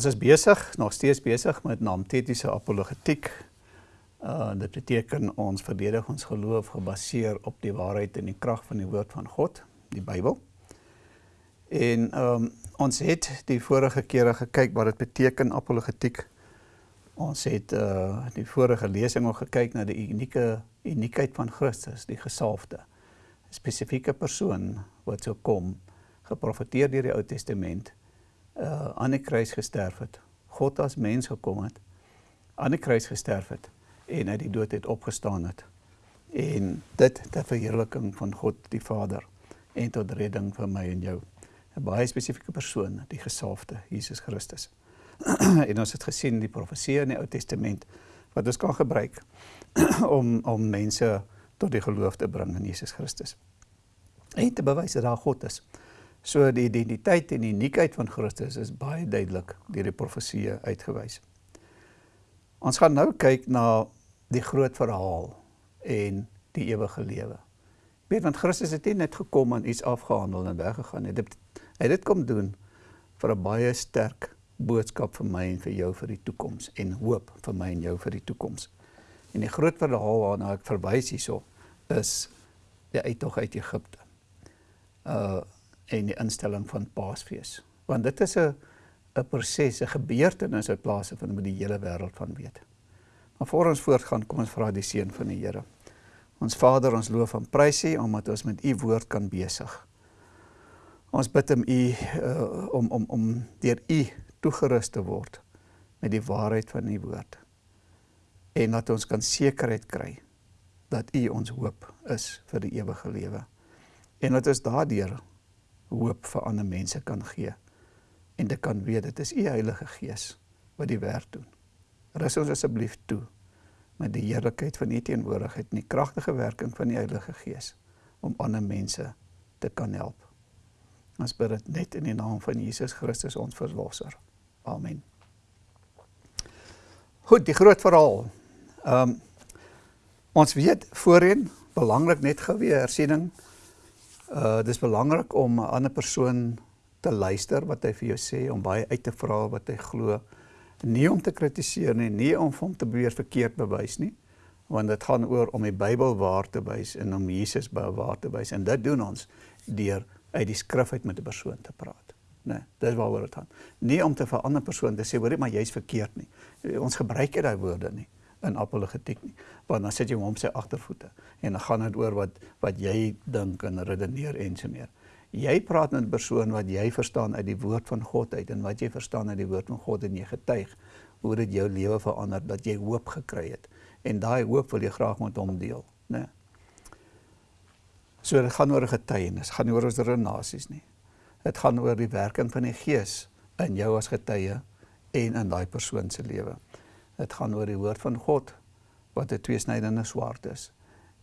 Ons is besig, nog steeds besig met naamtetiese apologetiek. Uh dit beteken ons verdedig ons geloof gebaseer op die waarheid en die krag van die woord van God, die Bybel. En ehm um, ons het die vorige kere gekyk wat dit beteken apologetiek. Ons het uh die vorige lesing ook gekyk na die unieke uniekheid van Christus, die gesalfde. 'n Spesifieke persoon wat sou kom, geprofeteer deur die Ou Testament uh, aan die kruis gesterf het. God as mens gekom het, aan die kruis gesterf het en uit die dood het opgestaan het. En dit ter verheerliking van God die Vader en tot redding vir my en jou. 'n Baie spesifieke persoon, die gesalfde Jesus Christus. en ons het gesien die profeseë in die Ou Testament wat ons kan gebruik om om mense tot die geloof te bring in Jesus Christus. En te bewys dat daar God is. So die identiteit en die uniekheid van Christus is baie duidelik deur die profeseë uitgewys. Ons gaan nou kyk na die groot verhaal en die ewige lewe. Weet want Christus het nie net gekom en iets afgehandel en weggegaan nie. Hy het dit kom doen vir 'n baie sterk boodskap vir my en vir jou vir die toekoms en hoop vir my en jou vir die toekoms. En die groot verhaal waarna ek verwys hierso is die uittog uit Egipte. Uh en die instelling van Paasfees. Want dit is 'n 'n proses, 'n gebeurtenis wat plaasvind met die hele wêreld van weet. Maar voor ons voortgaan, kom ons vra die seën van die Here. Ons Vader, ons loof en prys U omdat ons met U woord kan besig. Ons bid om U uh, om om om deur U toegerus te word met die waarheid van U woord. En dat ons kan sekerheid kry dat U ons hoop is vir die ewige lewe. En dat ons daardeur hoop vir ander mense kan gee en dit kan weet dit is u Heilige Gees wat die werk doen. Rus ons asseblief toe met die heerlikheid van u teenwoordigheid en die kragtige werking van die Heilige Gees om ander mense te kan help. Ons bid dit net in die naam van Jesus Christus ons verlosser. Amen. Goed, die groot verhaal. Ehm um, ons weet voorheen belangrik net gou weer hersiening Uh dis belangrik om 'n ander persoon te luister wat hy vir jou sê, om baie uit te vra wat hy glo. Nie om te kritiseer nie, nie om hom te beweer verkeerd bewys nie, want dit gaan oor om die Bybel waar te wys en om Jesus waar te wys en dit doen ons deur uit die skrif uit met 'n persoon te praat. Nee, dis waaroor dit gaan. Nie om te vir 'n ander persoon te sê, "Hoor, maar jy's verkeerd nie." Ons gebruik nie daai woorde nie in apologetiek nie. Want dan sit jy hom op sy agtervoete en dan gaan dit oor wat wat jy dink en redeneer en so meer. Jy praat met 'n persoon wat jy verstaan uit die woord van God uit en wat jy verstaan uit die woord van God en jy getuig hoe dit jou lewe verander dat jy hoop gekry het en daai hoop wil jy graag met hom deel, né? So dit gaan oor getuienis, gaan nie oor ons renasies nie. Dit gaan oor die werking van die Gees in jou as getuie en in daai persoon se lewe. Dit gaan oor die woord van God wat 'n tweesnydende swaard is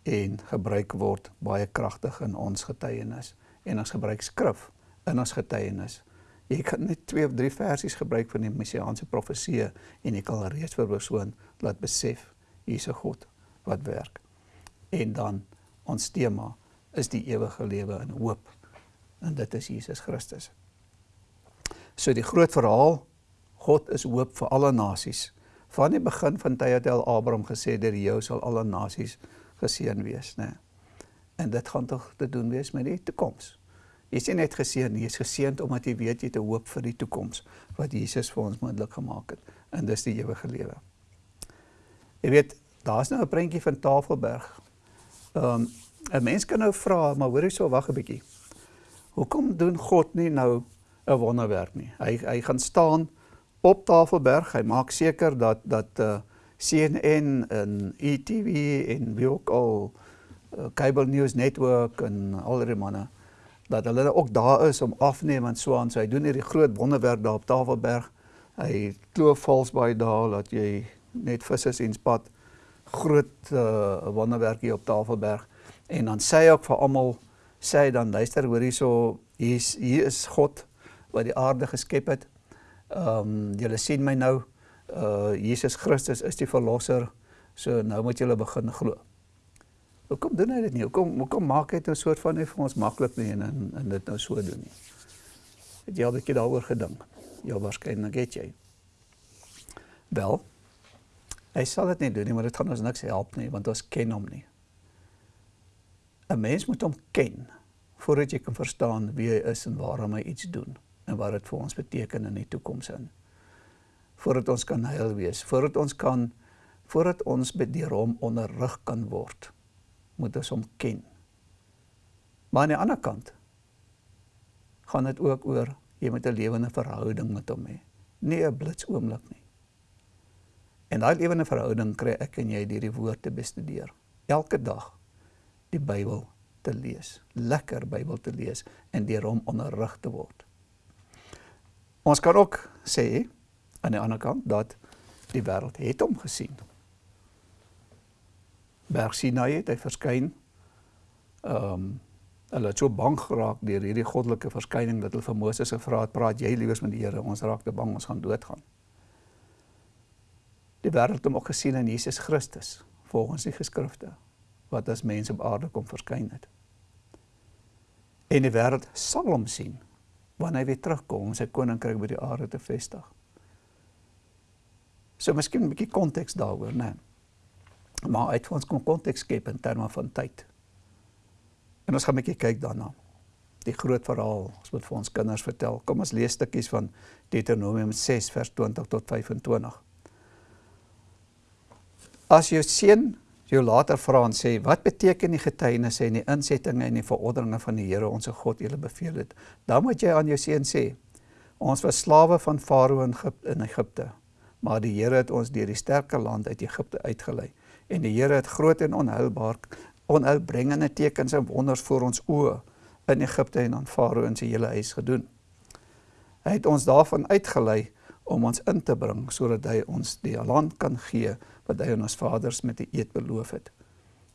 en gebruik word baie kragtig in ons getuienis en ons gebruik skrif in ons getuienis. Jy kan net twee of drie versies gebruik van die messiaanse profeseë en jy kan reeds vir persoon laat besef hier's 'n God wat werk. En dan ons tema is die ewige lewe en hoop. En dit is Jesus Christus. So die groot verhaal God is hoop vir alle nasies van die begin van tye het Abraham gesê dat jou sal alle nasies geseën wees, né? En dit gaan tog te doen wees met die toekoms. Jy sien net geseën, jy is geseënd omdat jy weet jy het 'n hoop vir die toekoms wat Jesus vir ons moontlik gemaak het en dis die ewige lewe. Jy weet, daar's nou 'n prentjie van Tafelberg. Ehm um, 'n mens kan nou vra, maar hoor hierso wag 'n bietjie. Hoekom doen God nie nou 'n wonderwerk nie? Hy hy gaan staan op Tafelberg. Hy maak seker dat dat uh, eh, CNN en ETV en wie ook al uh, Cable News Network en al die manne dat hulle ook daar is om afneem en so aan. So hy doen hierdie groot wonderwerk daar op Tafelberg. Hy kloof vals baie daar dat jy net visse sien spat. Groot uh, wonderwerk hier op Tafelberg. En dan sê hy ook vir almal sê hy dan luister hoor hierso hier is hier is God wat die aarde geskep het Ehm um, julle sien my nou uh Jesus Christus is die verlosser. So nou moet julle begin glo. Hoekom doen hy dit nie? Hoekom hoekom maak hy dit 'n soort van net vir ons maklik nie en en, en dit nou so doen nie? Het jy al 'n bietjie daaroor gedink? Jou waarskynlik het jy. Wel, hy sal dit nie doen nie, maar dit gaan ons niks help nie want ons ken hom nie. 'n Mens moet hom ken voordat jy kan verstaan wie hy is en waarom hy iets doen en wat dit vir ons beteken in die toekoms in. Voordat ons kan heil wees, voordat ons kan voordat ons deur hom onderrig kan word, moet ons hom ken. Maar aan die ander kant gaan dit ook oor jy moet 'n lewende verhouding met hom hê, nie 'n blitsoomblik nie. En daai lewende verhouding kry ek en jy deur die woord te bestudeer. Elke dag die Bybel te lees, lekker Bybel te lees en deur hom onderrig te word. Ons kan ook sê aan die ander kant dat die wêreld het hom gesien. Berg Sinai het hy verskyn. Ehm um, hulle het so bang geraak deur hierdie goddelike verskyning dat hulle vir Moses gevra het, "Praat jy liewers met die Here, ons raak te bang, ons gaan doodgaan." Die wêreld het hom ook gesien in Jesus Christus, volgens die geskrifte, wat as mens op aarde kom verskyn het. En die wêreld sal hom sien wanneer hy weer terugkom om sy koninkryk by die aarde te vestig. So miskien 'n bietjie konteks daaroor, né? Maar uit ons kom konteks skep in terme van tyd. En ons gaan 'n bietjie kyk daarna. Die groot verhaal, ons moet vir ons kinders vertel. Kom ons lees stukkies van Deuteronomium 6 vers 20 tot 25. As jou seun jou later vra en sê, "Wat beteken die getuienisse en die insettinge en die verordeninge van die Here ons God julle beveel het?" Dan moet jy aan jou seun sê, "Ons was slawe van Farao in Egipte, maar die Here het ons deur die sterke land uit Egipte uitgelei." En die Here het groot en onheilbaar onuitbringende tekens en wonders voor ons oë in Egipte en aan Farao en sy hele huis gedoen. Hy het ons daarvan uitgelei om ons in te bring sodat hy ons die land kan gee wat hy aan ons vaders met die eed beloof het.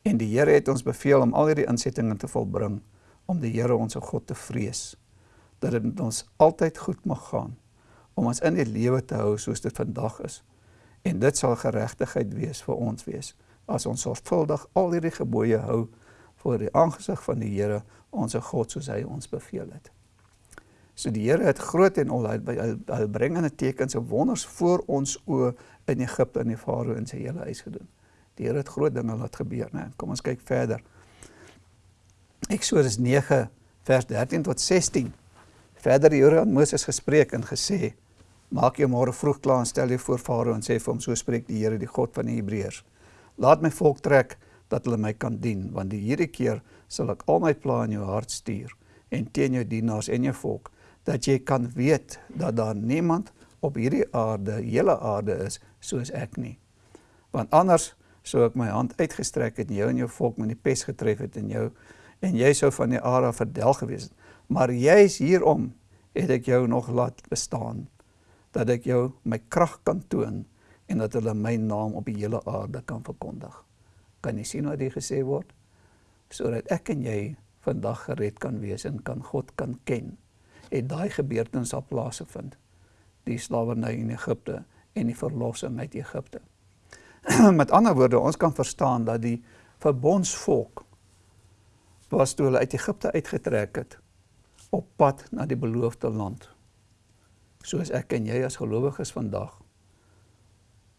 En die Here het ons beveel om al hierdie insettinge te volbring om die Here ons God te vrees dat dit met ons altyd goed mag gaan om ons in die lewe te hou soos dit vandag is. En dit sal geregtigheid wees vir ons wees as ons sorgvuldig al hierdie gebooie hou voor die aangesig van die Here, ons God soos hy ons beveel het. So die Here het groot en onheilbringende tekens en wonders voor ons oë in Egipte en die Farao en sy hele huis gedoen. Die Here het groot dinge laat gebeur, né? Kom ons kyk verder. Eksodus 9 vers 13 tot 16. Verder die Here aan Moses gespreek en gesê: Maak jou môre vroeg klaar en stel jou voor Farao en sê vir hom: So spreek die Here, die God van die Hebreërs. Laat my volk trek dat hulle my kan dien, want die hierdie keer sal ek al my planne in jou hart stuur en teen jou dienaars en jou volk, dat jy kan weet dat daar niemand op hierdie aarde, hele aarde is soos ek nie. Want anders sou ek my hand uitgestrek het en jou en jou volk met die pes getref het en jou en jy sou van die aarde verdel gewees het. Maar juis hierom het ek jou nog laat bestaan dat ek jou my krag kan toon en dat hulle my naam op die hele aarde kan verkondig. Kan jy sien wat hier gesê word? Sodat ek en jy vandag gered kan wees en kan God kan ken. En daai gebeurtenis sal plaasvind. Die slawerny in Egipte en die verlossing uit Egipte. Met ander woorde, ons kan verstaan dat die verbondsvolk was toe hulle uit Egipte uitgetrek het op pad na die beloofde land. Soos ek en jy as gelowiges vandag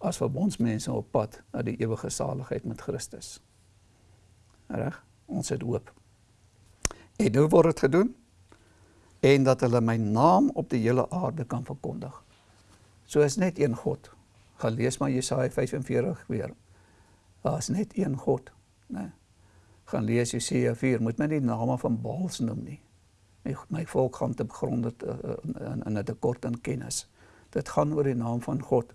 as verbondsmense op pad na die ewige saligheid met Christus. Reg? Ons het hoop. En hoe word dit gedoen? En dat hulle my naam op die hele aarde kan verkondig. So is net een God. Gaan lees maar Jesaja 45 weer. Daar is net een God, né? Gaan lees Jesaja 4, moet my nie name van Baals noem nie. My my volk gaan te gronde uh, in in 'n tekort aan kennis. Dit gaan oor die naam van God.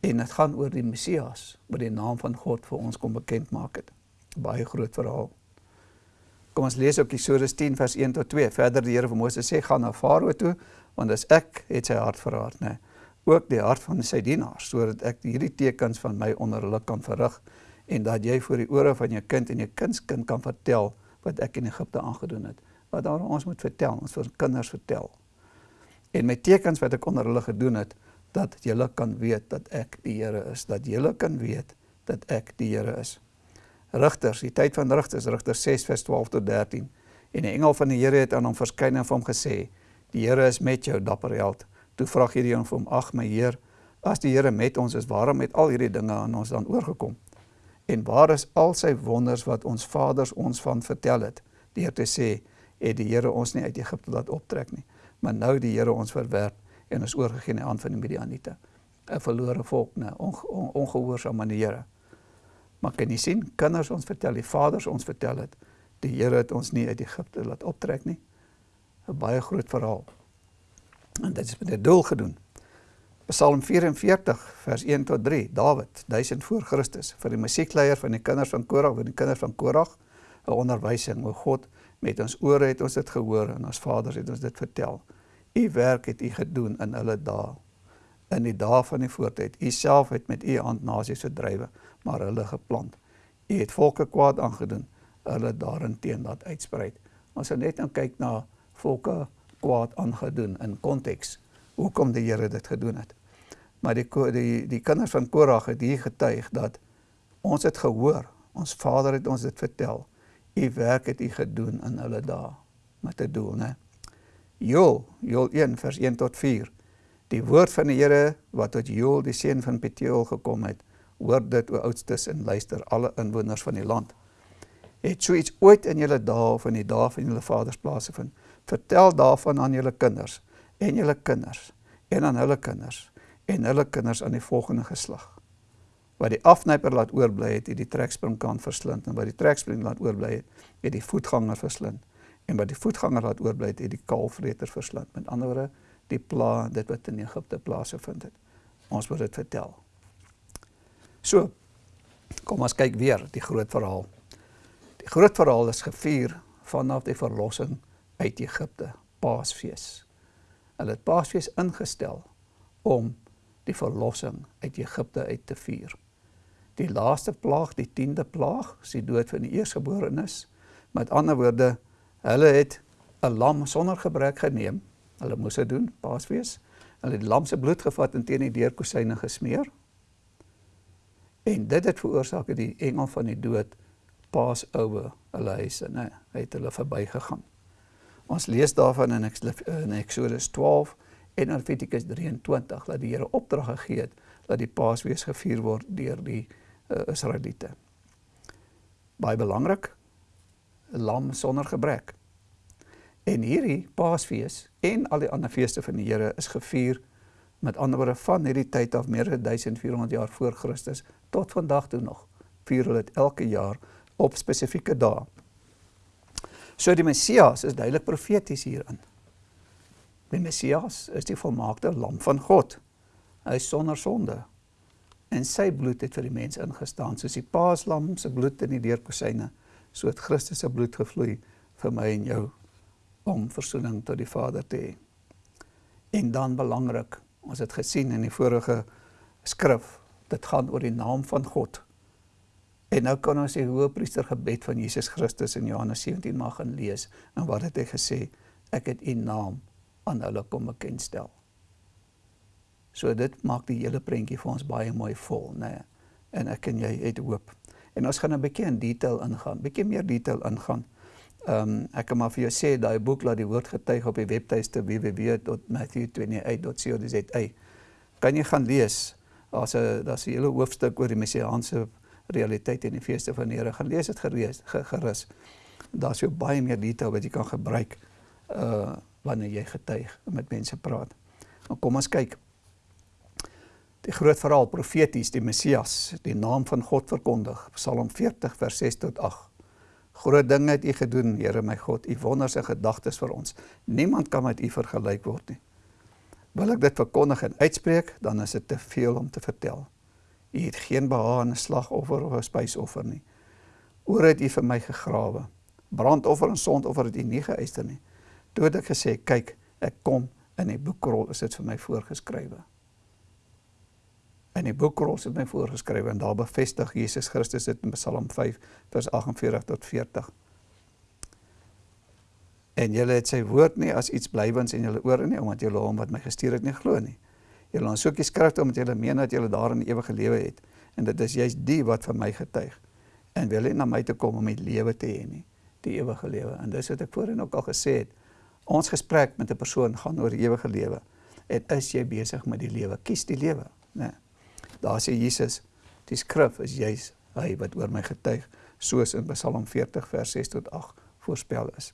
En dit gaan oor die Messias wat die naam van God vir ons kom bekend maak het. Baie groot verhaal. Kom ons lees ook Eksodus 10 vers 1 tot 2. Verder die Here vir Moses sê gaan na Farao toe want as ek het sy hart verraad, nê. Ook die hart van sy dienaars sodat ek hierdie tekens van my onder hulle kan verrig en dat jy voor die ore van jou kind en jou kindskind kan vertel wat ek in Egipte aangedoen het. Wat daar ons moet vertel, ons vir kinders vertel. En my tekens wat ek onder hulle gedoen het, dat julle kan weet dat ek die Here is, dat julle kan weet dat ek die Here is. Rigters, die tyd van Rigters, Rigters 6 vers 12 tot 13. En die engel van die Here het aan hom verskyn en vir hom gesê: "Die Here is met jou, dapper held. Toe vra Gideon vir hom: "Ag my Heer, as die Here met ons is, waarom het al hierdie dinge aan ons dan oorgekom? En waar is al sy wonders wat ons vaders ons van vertel het?" Deur te sê, het die Here ons nie uit Egipte laat optrek nie, maar nou die Here ons verwerp en ons oorgegee in die hand van die Midianiete. 'n Verlore volk, 'n ongehoorsame aan die Here. Maar kan jy sien, kinders ons vertel, die vaders ons vertel het, die Here het ons nie uit Egipte laat optrek nie. 'n Baie groot verhaal. En dit is met 'n doel gedoen. Psalm 44 vers 1 tot 3. Dawid, 1000 voor Christus, vir die musiekleier van die kinders van Korag, vir die kinders van Korag, 'n onderwysing. O God, met ons ore het ons dit gehoor en ons vaders het ons dit vertel. U werk het u gedoen in hulle dae. In die dae van die voortyd. U self het met u hand nasies verdrywe, maar hulle geplant. U het volke kwaad aangedoen, hulle daarin teen laat uitsprei. Ons sal net nou kyk na volke kwaad aangedoen in konteks hoekom die Here dit gedoen het. Maar die die die kinders van Korag het hier getuig dat ons het gehoor, ons Vader het ons dit vertel. U werk het u gedoen in hulle dae met 'n doel, né? Joel, Joel 1 vers 1 tot 4. Die woord van die Here wat tot Joel die seun van Peteel gekom het, hoor dit o oudstes en luister alle inwoners van die land. Het so iets ooit in julle dae of in die dae van julle vaders plaasgevind? Vertel daarvan aan julle kinders en julle kinders en aan hulle kinders en hulle kinders aan die volgende geslag. Wat die afnyper laat oorbly het, het die trekspringkant verslind en wat die trekspring laat oorbly het, het die voetganger verslind en wat die voetganger laat oorbly het, het die kalfvreter verslind. Met ander woorde, die pla dit wat in Egipte plaasgevind het. Ons moet dit vertel. So, kom ons kyk weer die groot verhaal. Die groot verhaal is gevier vanaf die verlossing uit Egipte, Paasfees. Hulle het Paasfees ingestel om die verlossing uit Egipte uit te vier. Die laaste plaag, die 10de plaag, is die dood van die eersgeborenes. Met ander woorde, hulle het 'n lam sonder gebrek geneem. Hulle moes dit doen, Paasfees. Hulle het lam se bloed gevat en teen die deurkosyne gesmeer. En dit het veroorsaak dat die engel van die dood paas oue hulle huise, né? Hy het hulle verbygegaan. Ons lees daarvan in, Exodus 12 en Levitikus 23 dat die Here opdrag gegee het dat die Paasfees gevier word deur die uh, Israeliete. Baie belangrik, 'n lam sonder gebrek. En hierdie Paasfees en al die ander feeste van die Here is gevier met ander woorde van hierdie tyd af meer as 1400 jaar voor Christus tot vandag toe nog. Vier hulle dit elke jaar op spesifieke dae. So die Messias is duidelik profeties hierin. Die Messias is die volmaakte lam van God. Hy is sonder sonde. En sy bloed het vir die mens ingestaan soos die paaslam se bloed in die deurkosyne, so het Christus se bloed gevloei vir my en jou om verzoening tot die Vader te hê. En dan belangrik, ons het gesien in die vorige skrif, dit gaan oor die naam van God. En nou kan ons die hoëpriester gebed van Jesus Christus in Johannes 17 mag gaan lees. En wat het hy gesê? Ek het u naam aan hulle kom bekendstel. So dit maak die hele prentjie vir ons baie mooi vol, nê. Nee. En ek en jy het hoop. En ons gaan 'n bietjie in detail ingaan, bietjie meer detail ingaan. Ehm um, ek kan maar vir jou sê daai boek laat die woord getuig op die webtuiste www.matthew28.co.za. Kan jy gaan lees? Daar's 'n daar's 'n hele hoofstuk oor die messiaanse realiteit en die feeste van die Here. Gaan lees dit gerees gerus. Daar's so baie meer detail wat jy kan gebruik uh wanneer jy getuig en met mense praat. Maar kom ons kyk. Die groot verhaal profeties die Messias, die naam van God verkondig. Psalm 40 vers 6 tot 8. Groot dinge het U gedoen, Here my God. U wonders en gedagtes vir ons. Niemand kan met U vergelyk word nie. Wil ek dit verkondig en uitspreek, dan is dit te veel om te vertel. U het geen behaag in 'n slagoffer of 'n spysoffer nie. Oor het U vir my gegrawe. Brandoffer en sondoffer het U nie geëister nie. Toe het ek gesê, kyk, ek kom in die boekrol is dit vir my voorgeskrywe. In die boekrol is dit my voorgeskrywe en daar bevestig Jesus Christus dit in Psalm 5 vers 48 tot 40. En julle het sy woord nie as iets blywends in julle ore nie omdat julle hom wat my gestuur het nie glo nie. Julle ons soek die skrifte omdat julle meen dat julle daarin ewige lewe het en dit is juist die wat vir my getuig. En wil nie na my toe kom om die lewe te hê nie, die ewige lewe. En dis wat ek voorheen ook al gesê het. Ons gesprek met 'n persoon gaan oor ewige lewe. en is jy besig met die lewe? Kies die lewe, né? Nee. Daar sê Jesus, die skrif is juis hy wat oor my getuig, soos in Psalm 40 vers 6 tot 8 voorspel is.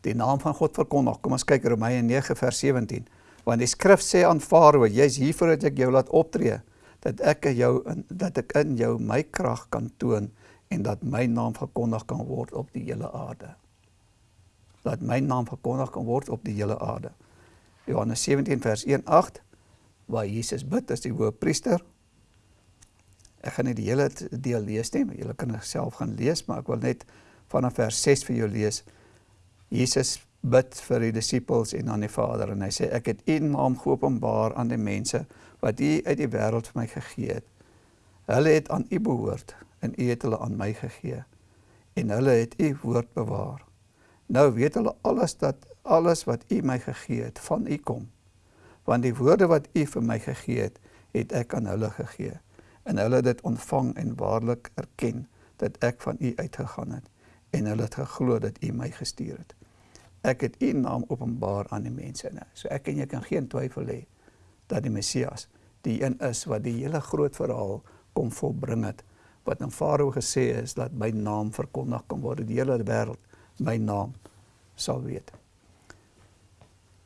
Die naam van God verkondig. Kom ons kyk Romeine 9 vers 17. Want die skrif sê aan Farao, jy's hier voordat ek jou laat optree, dat ek jou dat ek in jou my krag kan toon en dat my naam verkondig kan word op die hele aarde. Dat my naam verkondig kan word op die hele aarde. Johannes 17 vers 1:8 waar Jesus bid as die hoëpriester. Ek gaan nie die hele deel lees nie, maar julle kan dit self gaan lees, maar ek wil net vanaf vers 6 vir jou lees. Jesus bid vir die disippels en aan die Vader en hy sê ek het U naam geopenbaar aan die mense wat U uit die wêreld vir my gegee het. Hulle het aan U behoort en U het hulle aan my gegee en hulle het U woord bewaar. Nou weet hulle alles dat alles wat U my gegee het van U kom. Want die woorde wat U vir my gegee het, het ek aan hulle gegee en hulle het dit ontvang en waarlik erken dat ek van U uitgegaan het en hulle het geglo dat U my gestuur het. Ek het U naam openbaar aan die mense nou. So ek en jy kan geen twyfel hê dat die Messias die een is wat die hele groot verhaal kom volbring het wat aan Farao gesê is dat my naam verkondig kan word die hele wêreld my naam sal weet.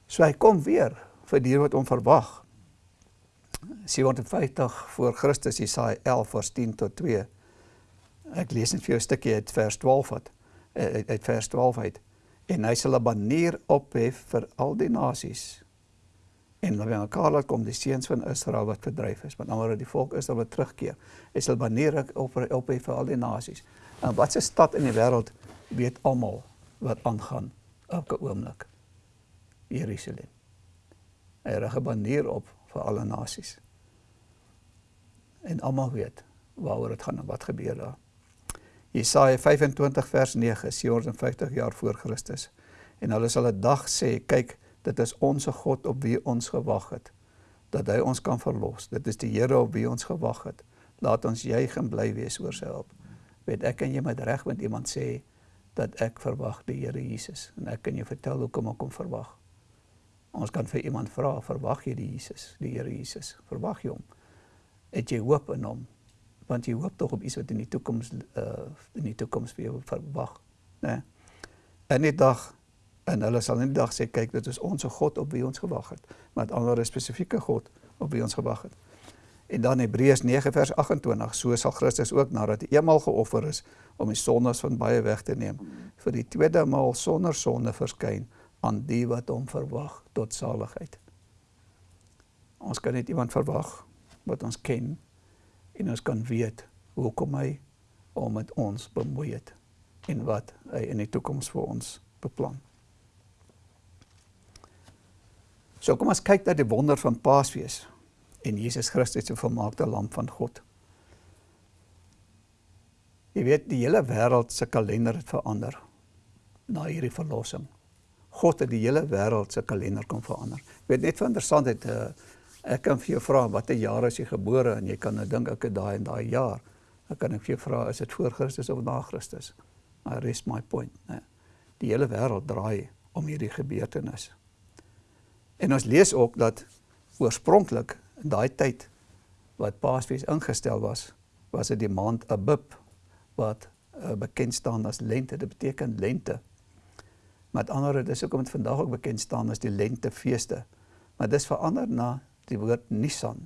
So hy kom weer vir die wat hom verwag. 750 voor Christus Jesaja 11 vers 10 tot 2. Ek lees net vir jou 'n stukkie uit vers 12 wat uit, uit vers 12 uit. En hy sal 'n banier ophef vir al die nasies en dan wanneer Karel kom die seuns van Israel wat verdryf is, want nou die volk Israel wat terugkeer. Hy sal baneer op op vir al die nasies. En wat 'n stad in die wêreld weet almal wat aangaan elke oomblik. Jerusalem. Hy rig 'n baneer op vir alle nasies. En almal weet waaroor dit gaan en wat gebeur daar. Jesaja 25 vers 9, 750 jaar voor Christus. En hulle sal 'n dag sê, kyk, Dit is ons God op wie ons gewag het dat hy ons kan verlos. Dit is die Here op wie ons gewag het. Laat ons juig en bly wees oor sy hulp. Weet ek en jy met reg met iemand sê dat ek verwag die Here Jesus en ek kan jou vertel hoekom ek hom verwag. Ons kan vir iemand vra, verwag jy die Jesus, die Here Jesus? Verwag jy hom? Het jy hoop in hom? Want jy hoop tog op iets wat in die toekoms uh in die toekoms vir jou verwag, né? Nee? En die dag En hulle sal die dag sê kyk dit is ons God op wie ons gewag het, maar 'n ander spesifieke God op wie ons gewag het. En dan Hebreërs 9 vers 28, so sal Christus ook nadat hy eenmal geoffer is om die sondes van baie weg te neem, vir die tweede maal sonder sonde verskyn aan die wat hom verwag tot saligheid. Ons kan net iemand verwag wat ons ken en ons kan weet hoekom hy om met ons bemoei het en wat hy in die toekoms vir ons beplan. So kom ons kyk na die wonder van Paasfees en Jesus Christus se volmaakte lam van God. Jy weet die hele wêreld se kalender het verander na hierdie verlossing. God het die hele wêreld se kalender kom verander. Ek weet net van interessantheid uh, ek kan vir jou vra watter jaar is jy gebore en jy kan nou dink ek het daai en daai jaar. Dan kan ek vir jou vra is dit voor Christus of na Christus? I rest my point, né? Die hele wêreld draai om hierdie gebeurtenis. En ons lees ook dat oorspronklik in daai tyd wat Paasfees ingestel was, was dit die maand Abib wat uh, bekend staan as lente. Dit beteken lente. Met ander woorde, dis hoekom dit vandag ook bekend staan as die lentefeeste. Maar dis verander na die woord Nisan.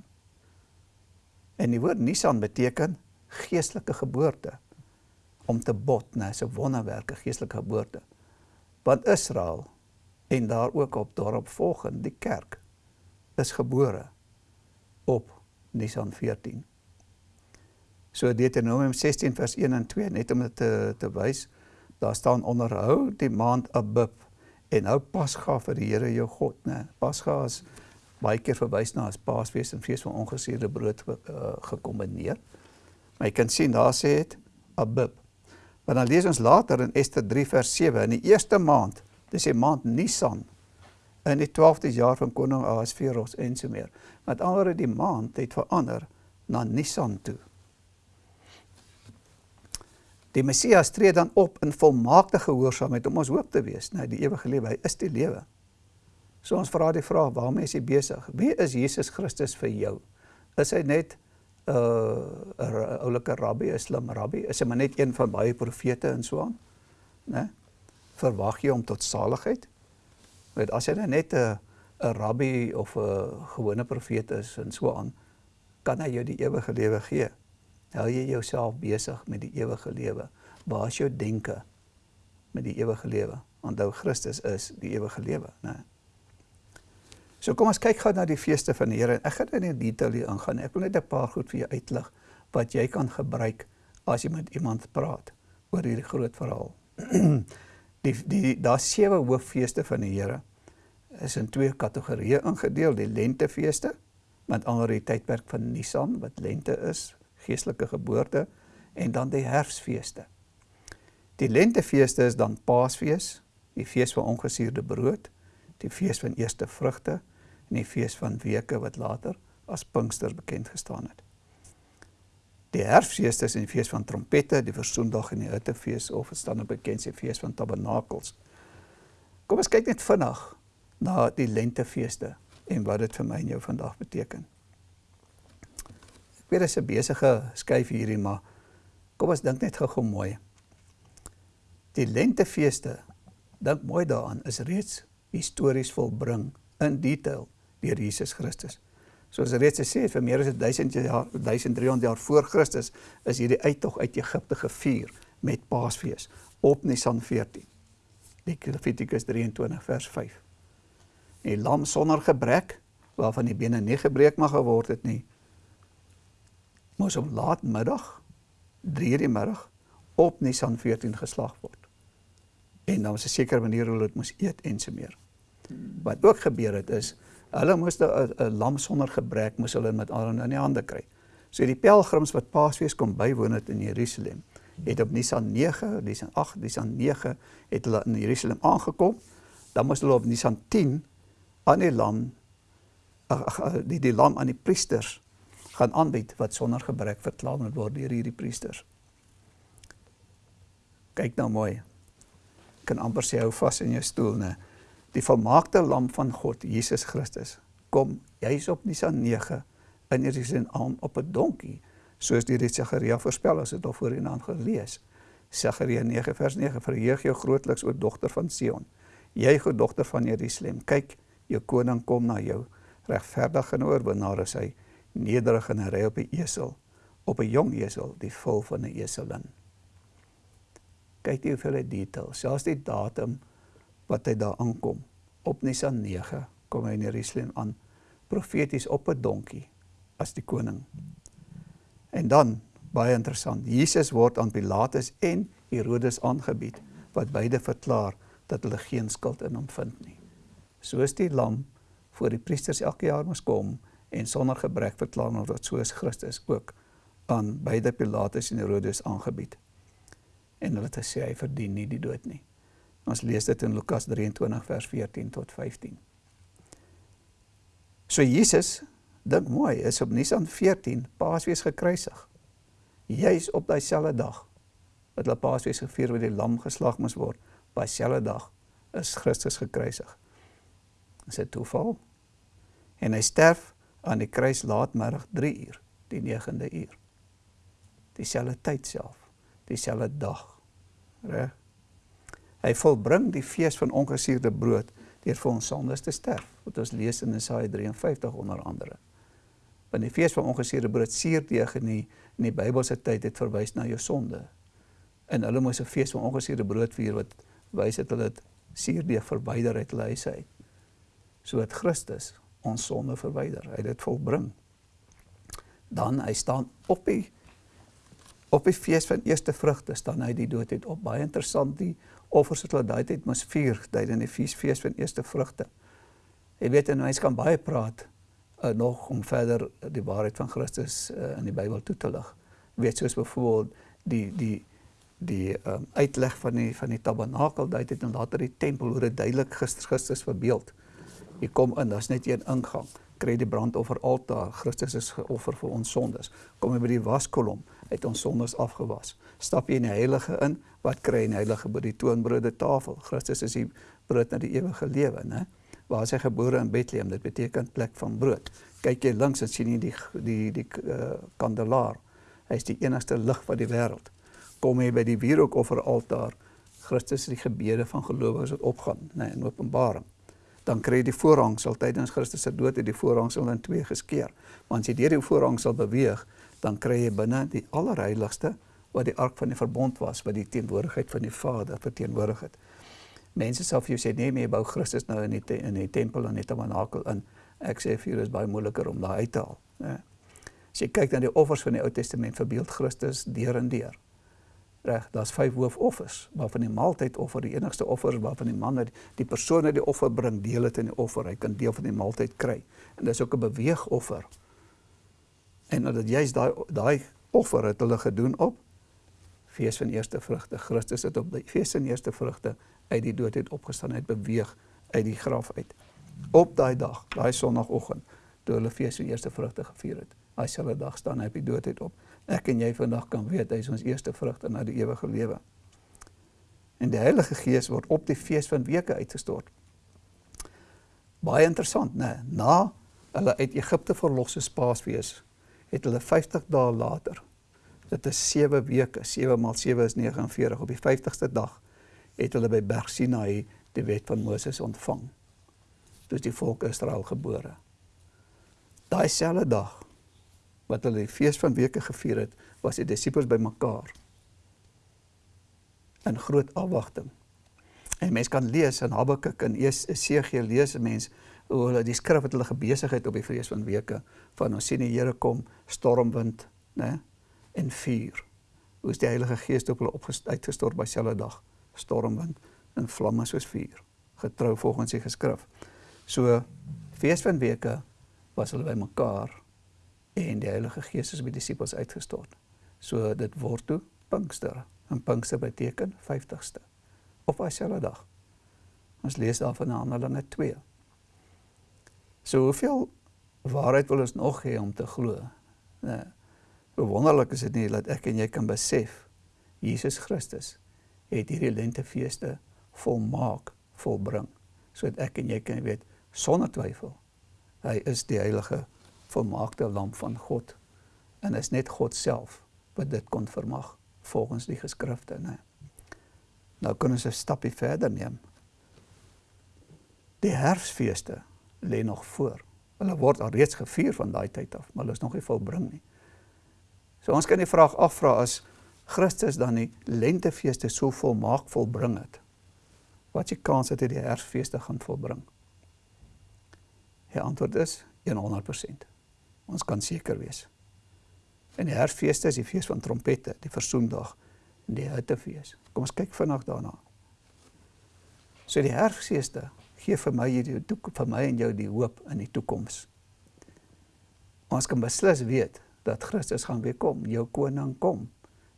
En die woord Nisan beteken geestelike geboorte om te bot, né, so wonderwerke geestelike geboorte. Want Israel en daar ook op daarop volgend die kerk is gebore op Nisan 14. So Deuteronomium 16 vers 1 en 2 net om dit te te wys, daar staan onderhou die maand Abib en hou Pasga vir die Here jou God, né? Pasga is baie keer verwys na as Paasfees en fees van ongesuurde brood uh, gekombineer. Maar jy kan sien daar sê dit Abib. Maar dan lees ons later in Ester 3 vers 7 in die eerste maand Dis die maand Nisan in die 12de jaar van koning Ahasveros en so meer. Met ander die maand het verander na Nisan toe. Die Messias tree dan op in volmaakte gehoorsaamheid om ons hoop te wees, nou die ewige lewe. Hy is die lewe. So ons vra die vraag, waarmee is jy besig? Wie is Jesus Christus vir jou? Is hy net 'n uh, oulike rabbi, 'n slim rabbi? Is hy maar net een van baie profete en so aan? Né? Verwag jy hom tot saligheid? Want as hy nou net 'n 'n rabbi of 'n gewone profeet is en so aan, kan hy jou die ewige lewe gee. Hou jy jouself besig met die ewige lewe? Waar is jou denke met die ewige lewe? Onthou Christus is die ewige lewe, né? So kom ons kyk gou na die feeste van die Here en ek gaan in detail hier ingaan. Ek wil net 'n paar goed vir jou uitlig wat jy kan gebruik as jy met iemand praat oor hierdie groot verhaal. die die daar sewe hooffeeste van die Here is in twee kategorieë ingedeel, die lentefeeste met ander die tydperk van Nisan wat lente is, geestelike geboorte en dan die herfsfeeste. Die lentefeeste is dan Paasfees, die fees van ongesuurde brood, die fees van eerste vrugte en die fees van weke wat later as Pinkster bekend gestaan het. Die herfsfees is die fees van trompette, die versoendag en die hittefees of dit staan op bekend se fees van tabernakels. Kom ons kyk net vinnig na die lentefeeste en wat dit vir my en jou vandag beteken. Ek weet dit is 'n besige skuif hierdie, maar kom ons dink net gou-gou mooi. Die lentefeeste, dink mooi daaraan, is reeds histories volbring in detail deur Jesus Christus. Soos reeds gesê het, vir meer as 1000 jaar 1300 jaar voor Christus is hierdie uittog uit Egipte gevier met Paasfees op Nisan 14. Levitikus 23 vers 5. Die lam sonder gebrek waarvan die bene nie gebreek mag geword het nie moes op laatmiddag 3:00 die middag op Nisan 14 geslag word. En dan was 'n sekere manier hoe hulle dit moes eet en so meer. Wat ook gebeur het is Hulle moes 'n lam sonder gebrek moes hulle met Aaron in die hande kry. So die pelgrims wat Paasfees kom bywoon het in Jerusalem, het op Nisan 9, Nisan 8, Nisan 9 het hulle in Jerusalem aangekom. Dan moes hulle op Nisan 10 aan die lam die lam aan die priesters gaan aanbied wat sonder gebrek verklaar moet word deur hierdie priesters. Kyk nou mooi. Kan amper sê hou vas in jou stoel, né? die volmaakte lam van God, Jesus Christus, kom juis op Nisan 9 in Jerusalem aan op 'n donkie, soos die Sagaria voorspel as dit al voorheen aan gelees. Sagaria 9 vers 9: Verheug jou grootliks o dogter van Sion. Jy go dogter van Jerusalem, kyk, jou koning kom na jou, regverdig en oorwinnaar is hy, nederig en ry op 'n esel, op 'n jong esel, die vol van 'n eselin. Kyk jy hoeveel detail, selfs die datum wat hy daar aankom. Op Nisan 9 kom hy in Jerusalem aan, profeties op 'n donkie as die koning. En dan, baie interessant, Jesus word aan Pilatus en Herodes aangebied, wat beide verklaar dat hulle geen skuld in hom vind nie. Soos die lam voor die priesters elke jaar moes kom en sonder gebrek verklaar word soos Christus ook aan beide Pilatus en Herodes aangebied. En hulle het gesê hy verdien nie die dood nie. Ons lees dit in Lukas 23 vers 14 tot 15. So Jesus, dink mooi, is op Nisan 14 Paasfees gekruisig. Juis op daai selfde dag wat hulle Paasfees gevier waar die lam geslag moes word, by dieselfde dag is Christus gekruisig. Is dit toeval? En hy sterf aan die kruis laatmiddag 3 uur, die 9de uur. Dieselfde tyd self, dieselfde dag. Reg? Hy volbring die fees van ongesuurde brood deur vir ons sondes te sterf. Wat ons lees in Jesaja 53 onder andere. Want die fees van ongesuurde brood suurdeeg in die in die Bybelse tyd het verwys na jou sonde. En hulle moes 'n fees van ongesuurde brood vier wat wys het hulle dit suurdeeg verwyder uit hulle huise uit. Sodat Christus ons sonde verwyder. Hy het dit volbring. Dan hy staan op die op die fees van eerste vrugte staan hy die dood het op. Baie interessant die offers wat hulle daai tyd moes vier tydens die fees fees van eerste vrugte. Jy weet en mense kan baie praat uh, nog om verder die waarheid van Christus uh, in die Bybel toe te lig. Jy weet soos byvoorbeeld die die die um, uitleg van die van die tabernakel daai tyd en later die tempel hoe dit duidelik Christus Christus verbeeld. Jy kom in, daar's net een ingang. Kry die brandoffer altaar. Christus is geoffer vir ons sondes. Kom jy by die waskolom, het ons sondes afgewas. Stap jy in die heilige in, wat kry jy in die heilige by die toonbrode tafel? Christus is die brood na die ewige lewe, né? Waar is hy gebore in Bethlehem? Dit beteken plek van brood. Kyk jy links en sien jy die die die uh, kandelaar. Hy is die enigste lig van die wêreld. Kom jy by die wierookofferaltaar, Christus die gebede van gelowiges wat opgaan, nee, in Openbaring. Dan kry jy die voorhangsel tydens Christus se dood het die voorhangsel in twee geskeur. Maar as jy deur die voorhangsel beweeg, dan kry jy binne die allerheiligste wat die ark van die verbond was, wat die teenwoordigheid van die Vader verteenwoordig het. Mense sal vir jou sê nee, jy bou Christus nou in die te, in die tempel en die tabernakel in. Ek sê vir jou is baie moeiliker om daai uit te haal, né? As jy kyk na die offers van die Ou Testament, verbeeld Christus deur en deur. Reg, daar's vyf hoofoffers, waarvan die maaltydoffer die enigste offer is waarvan die man net die persoon wat die offer bring, deel dit in die offer. Hy kan deel van die maaltyd kry. En dis ook 'n beweegoffer. En dat juist daai daai offer het hulle gedoen op fees van eerste vrugte. Christus het op die fees van eerste vrugte uit die dood het opgestaan, het beweeg uit die graf uit. Op daai dag, daai sonoggend, toe hulle fees van eerste vrugte gevier het. Daai selfde dag staan hy op die dood het op. Ek en jy vandag kan weet hy is ons eerste vrugte na die ewige lewe. En die Heilige Gees word op die fees van weke uitgestort. Baie interessant, né? Na hulle uit Egipte verlos is Paasfees, het hulle 50 dae later Dit is 7 weke, 7 maal 7 is 49. Op die 50ste dag het hulle by Berg Sinai die wet van Moses ontvang. Dis die volk Israel gebore. Daai selfde dag wat hulle die fees van weke gevier het, was die disippels bymekaar in groot afwagting. En mense kan lees in Habakuk en Esegiel lees mens hoe hulle die skrif wat hulle gebesig het op die fees van weke van ons sien die Here kom stormwind? Nee? en vuur. Hoe is die Heilige Gees op hulle uitgestort by selfe dag, stormwind en vlamme soos vuur, getrou volgens die geskrif. So fees van weke was hulle bymekaar en die Heilige Gees is by die disippels uitgestort. So dit word toe Pinkster. En Pinkster beteken 50ste op dieselfde dag. Ons lees daarvan in Handelinge 2. So hoeveel waarheid wil ons nog hê om te glo? Nee. Hoe wonderlik is dit nie dat ek en jy kan besef Jesus Christus het hierdie lentefeeste volmaak volbring sodat ek en jy kan weet sonder twyfel hy is die heilige volmaakte lam van God en is net God self wat dit kon vermag volgens die geskrifte nê. Nou kan ons 'n stappie verder neem. Die herfsfeeste lê nog voor. Hulle word al reeds gevier van daai tyd af, maar hulle is nog nie volbring nie. So ons kan die vraag afvra as Christus dan die lentefeeste so volmaak volbring het. Wat is die kans dat hy die herfsfeeste gaan volbring? Die antwoord is 100%. Ons kan seker wees. En die herfsfeeste is die fees van trompette, die versoendag en die hittefees. Kom ons kyk vinnig daarna. So die herfsfeeste gee vir my hierdie vir my en jou die hoop in die toekoms. Ons kan beslis weet dat Christus gaan weer kom, jou koning kom.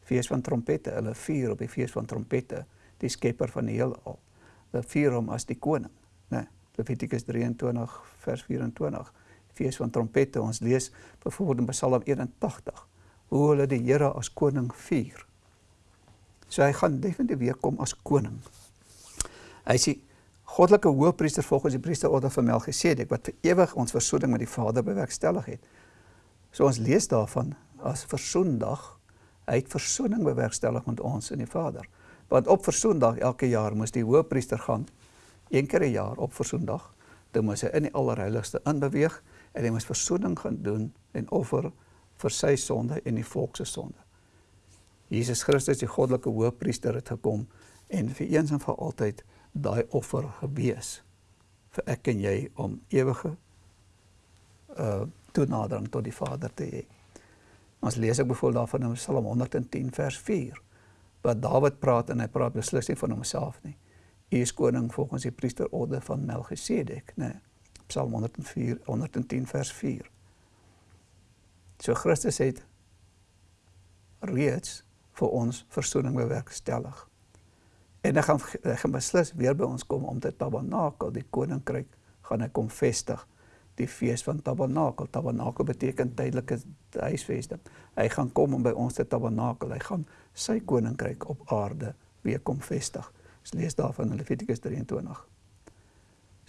Fees van trompette, hulle vier op die fees van trompette, die skepper van die heelal. Hulle vier hom as die koning, né? Nee, Levitikus 23 vers 24. Fees van trompette, ons lees byvoorbeeld in Psalm 81 hoe hulle die Here as koning vier. So hy gaan definitief weer kom as koning. Hy sê goddelike hoëpriester volgens die priesterorde van Melchisedek wat vir ewig ons versoening met die Vader bewerkstellig het. So ons lees daarvan as versoendag, hy het versoening bewerkstellig met ons en die Vader. Want op versoendag elke jaar moes die hoëpriester gaan een keer 'n jaar op versoendag, dan moes hy in die allerheiligste inbeweeg en hy moes versoening gaan doen en offer vir sy sonde en die volk se sonde. Jesus Christus, die goddelike hoëpriester het gekom en vir eens en vir altyd daai offer gewees vir ek en jy om ewige uh toenadering tot die Vader te hê. Ons lees ek byvoorbeeld daarvan in Psalm 110 vers 4 wat Dawid praat en hy praat beslis nie van homself nie. Hy is koning volgens die priesterorde van Melchisedek, né? Psalm 104 110 vers 4. So Christus het reeds vir ons verzoening bewerkstellig. En hy gaan hy gaan beslis weer by ons kom om te tabernakel, die koninkryk gaan hy kom vestig die fees van tabernakel. Tabernakel beteken tydelike huisvesting. Hy gaan kom om by ons te tabernakel. Hy gaan sy koninkryk op aarde weer kom vestig. Ons lees daarvan in Levitikus 23.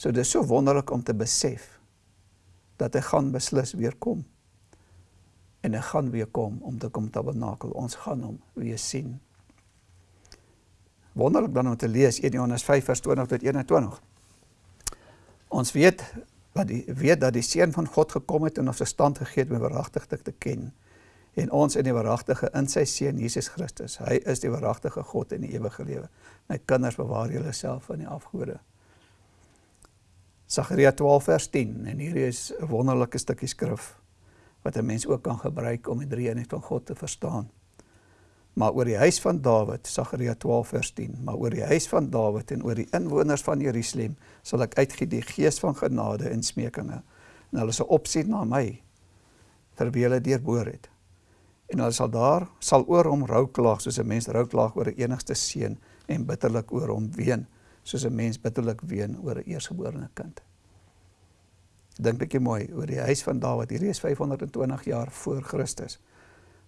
So dis so wonderlik om te besef dat hy gaan beslis weer kom. En hy gaan weer kom om te kom tabernakel. Ons gaan hom weer sien. Wonderlik dan om te lees 1 Johannes 5 vers 20 tot 21. Ons weet wat die weet dat die seun van God gekom het en ons verstand gegee het om waaragtig te ken en ons in die waaragtige in sy seun Jesus Christus. Hy is die waaragtige God in die ewige lewe. My kinders bewaar julle self van die afgode. Sagaria 12 vers 10 en hier is 'n wonderlike stukkie skrif wat 'n mens ook kan gebruik om die drie eenheid van God te verstaan. Maar oor die huis van Dawid, Sagaria 12 vers 10, maar oor die huis van Dawid en oor die inwoners van Jerusalem sal ek uitgee die gees van genade en smekinge en hulle sal opsien na my terwyl hulle deurboor het en hulle sal daar sal oor hom rou klaag soos 'n mens rou klaag oor 'n enigste seun en bitterlik oor hom ween soos 'n mens bitterlik ween oor 'n eersgeborene kind. Dink bietjie mooi oor die huis van Dawid. Hierdie is 520 jaar voor Christus.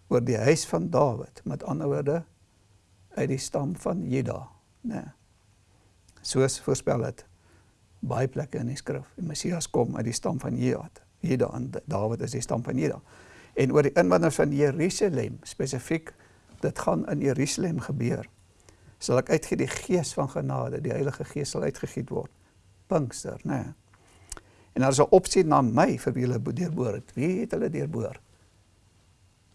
Oor die huis van Dawid, met ander woorde uit die stam van Juda, né? Nee. Soos voorspel het baie plekke in die skrif. Die Messias kom uit die stam van Juda. Juda en Dawid is die stam van Juda en oor die inwoners van Jerusalem spesifiek dit gaan in Jerusalem gebeur sal ek uitgee die gees van genade die Heilige Gees sal uitgegiet word. Pinkster nê nee. en hulle sal opsien na my vir wie hulle deurboor. Het wie het hulle deurboor?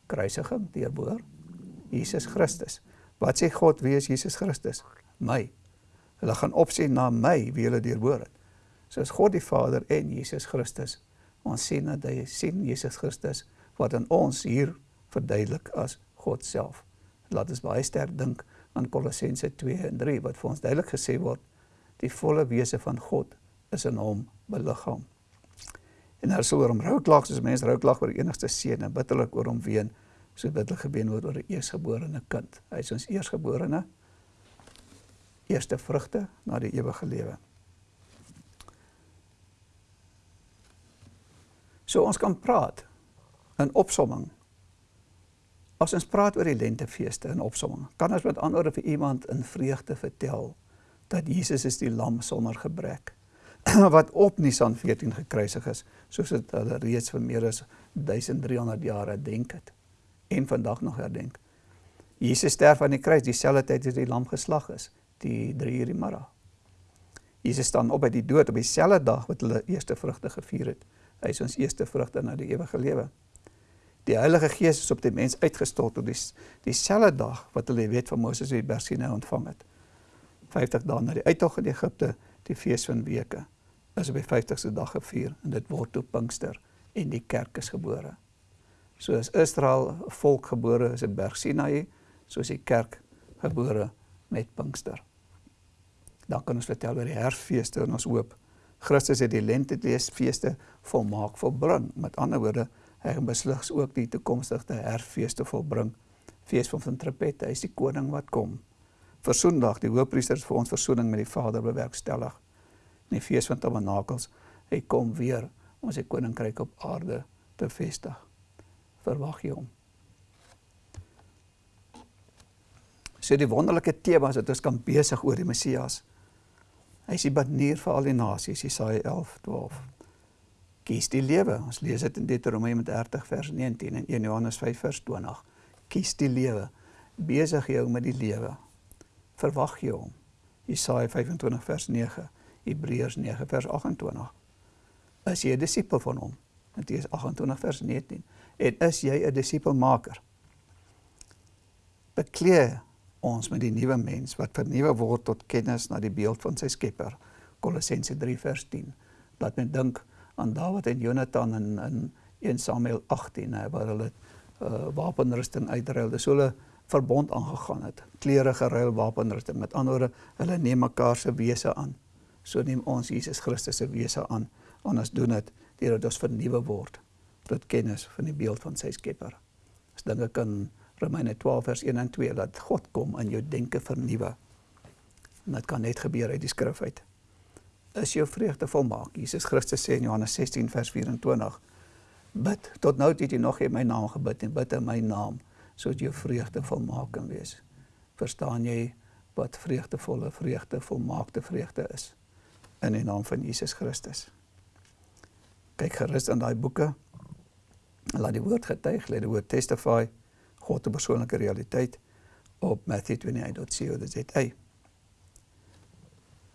Kruisiging deurboor? Jesus Christus. Wat sê God wie is Jesus Christus? My. Hulle gaan opsien na my wie hulle deurboor het. Soos God die Vader en Jesus Christus. Ons sien dat hy sien Jesus Christus wat aan ons hier verduidelik as God self. Laat ons baie sterk dink aan Kolossense 2 en 3 wat vir ons duidelik gesê word die volle wese van God is in hom beliggaam. En daar sou oor hom rouklag soos mense rouklag oor enigste seun en bitterlik oor hom ween so bitterlik gebeen word oor 'n eersgeborene kind. Hy is ons eersgeborene eerste vrugte na die ewige lewe. So ons kan praat in opsomming. As ons praat oor die lentefeeste in opsomming, kan ons met ander vir iemand in vreugde vertel dat Jesus is die lam sonder gebrek wat op Nisan 14 gekruisig is, soos dit hulle reeds vir meer as 1300 jaar herdenk het en vandag nog herdenk. Jesus sterf aan die kruis dieselfde tyd as die lam geslag is, die 3 uur die middag. Jesus staan op uit die dood op dieselfde dag wat hulle eerste vrugte gevier het. Hy is ons eerste vrugte na die ewige lewe. Die Heilige Gees is op die mens uitgestort op die dieselfde dag wat hulle die wet van Moses uit Berg Sinai ontvang het. 50 dae na die uittog uit Egipte, die fees van weke, is op die 50ste dag gevier en dit word toe Pinkster en die kerk is gebore. Soos Israel 'n volk gebore is in Berg Sinai, soos die kerk gebore met Pinkster. Dan kan ons vertel oor die Herfeeste en ons hoop Christus het die lentefeeste volmaak volbring. Met ander woorde, Hy gaan beslis ook die toekomstige herfees te volbring. Fees van van Trapette, hy is die koning wat kom. Versoendag, die hoofpriester vir ons versoening met die Vader bewerkstellig. In die fees van Tabernakels, hy kom weer om sy koninkryk op aarde te vestig. Verwag jy hom? So die wonderlike tema dat ons kan besig oor die Messias. Hy is die banier vir al die nasies, Jesaja 11:12 kies die lewe. Ons lees dit in Deuteronomium 30 vers 19 en 1 Johannes 5 vers 20. Kies die lewe. Besig jou met die lewe. Verwag jy hom. Jesaja 25 vers 9, Hebreërs 9 vers 28. Is jy 'n disipel van hom? Matteus 28 vers 19. En is jy 'n disipelmaker? Bekleë ons met die nuwe mens wat vernuwe word tot kennis na die beeld van sy Skepper. Kolossense 3 vers 10. Laat my dink aan Dawid en Jonathan in in 1 Samuel 18 hè waar hulle uh, wapenrusting uitruil. Dis hulle verbond aangegaan het. Klere geruil, wapenrusting. Met ander woorde, hulle neem mekaar se wese aan. So neem ons Jesus Christus se wese aan. Ons doen dit deurdat ons vernuwe word tot kennis van die beeld van sy Skepper. As dinge kan Romeine 12 vers 1 en 2 dat God kom in jou denke vernuwe. En dit kan net gebeur uit die skrif uit is jou vreugde volmaak. Jesus Christus sê in Johannes 16 vers 24: Bid tot nou het jy nog in my naam gebid en bid in my naam sodat jou vreugde volmaak kan wees. Verstaan jy wat vreugdevolle vreugde volmaakte vreugde is? in die naam van Jesus Christus. Kyk gerus in daai boeke. Laat die woord getuig, laat die woord testify God se persoonlike realiteit op matthew28.co.za.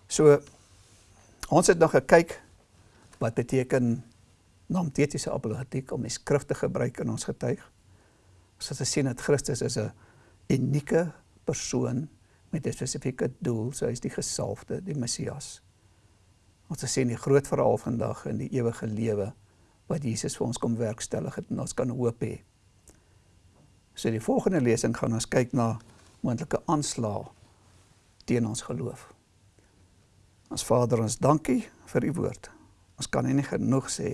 So ons het nog gekyk wat beteken naamtetiese apologetiek om die skrif te gebruik in ons getuig. Ons het gesien dat Christus is 'n unieke persoon met 'n spesifieke doel, so hy is die gesalfde, die Messias. Ons het gesien die groot verhaal vandag in die ewige lewe wat Jesus vir ons kom werkstellig het en ons kan hoop hê. So die volgende lesing gaan ons kyk na moontlike aanslae teen ons geloof. Ons Vader, ons dankie vir u woord. Ons kan nie genoeg sê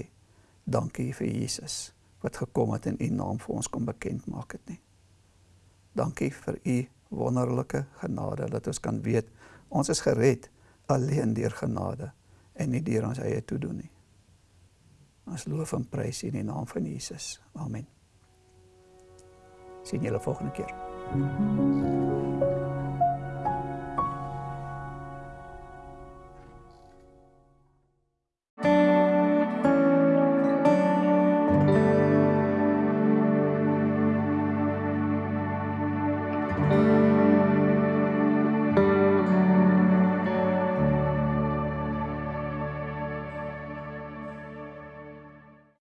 dankie vir Jesus wat gekom het en u naam vir ons kom bekend maak het nie. Dankie vir u wonderlike genade dat ons kan weet ons is gered alleen deur genade en nie deur ons eie toedoen nie. Ons loof en prys in die naam van Jesus. Amen. Sien julle volgende keer. Thank you.